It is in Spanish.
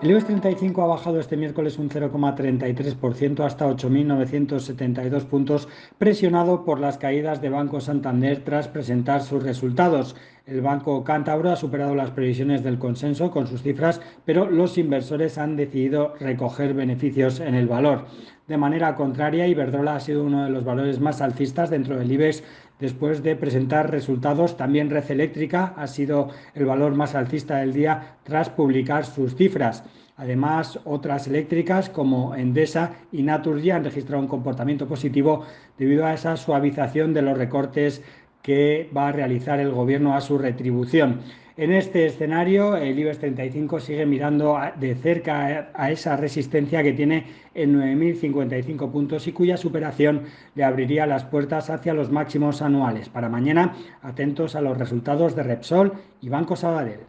El IBEX 35 ha bajado este miércoles un 0,33% hasta 8.972 puntos, presionado por las caídas de Banco Santander tras presentar sus resultados. El Banco Cántabro ha superado las previsiones del consenso con sus cifras, pero los inversores han decidido recoger beneficios en el valor. De manera contraria, Iberdrola ha sido uno de los valores más alcistas dentro del IBEX después de presentar resultados. También Red Eléctrica ha sido el valor más alcista del día tras publicar sus cifras. Además, otras eléctricas como Endesa y Naturgy han registrado un comportamiento positivo debido a esa suavización de los recortes que va a realizar el gobierno a su retribución. En este escenario, el IBEX 35 sigue mirando de cerca a esa resistencia que tiene en 9.055 puntos y cuya superación le abriría las puertas hacia los máximos anuales. Para mañana, atentos a los resultados de Repsol y Banco Sabadell.